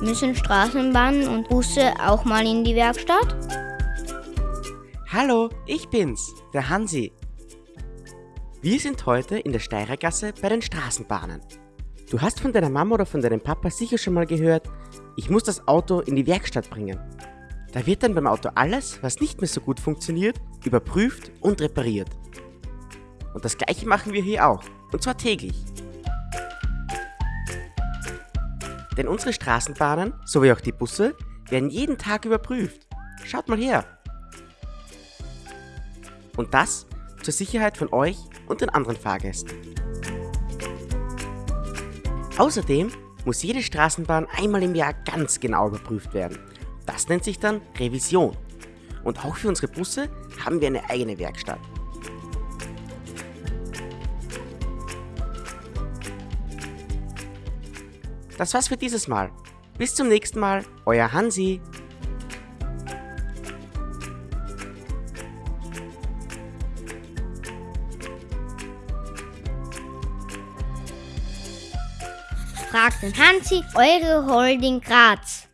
Müssen Straßenbahnen und Busse auch mal in die Werkstatt? Hallo, ich bin's, der Hansi. Wir sind heute in der Steirergasse bei den Straßenbahnen. Du hast von deiner Mama oder von deinem Papa sicher schon mal gehört, ich muss das Auto in die Werkstatt bringen. Da wird dann beim Auto alles, was nicht mehr so gut funktioniert, überprüft und repariert. Und das gleiche machen wir hier auch, und zwar täglich. Denn unsere Straßenbahnen, sowie auch die Busse, werden jeden Tag überprüft. Schaut mal her. Und das zur Sicherheit von euch und den anderen Fahrgästen. Außerdem muss jede Straßenbahn einmal im Jahr ganz genau überprüft werden. Das nennt sich dann Revision. Und auch für unsere Busse haben wir eine eigene Werkstatt. Das war's für dieses Mal. Bis zum nächsten Mal, euer Hansi. Fragt den Hansi, eure Holding Graz.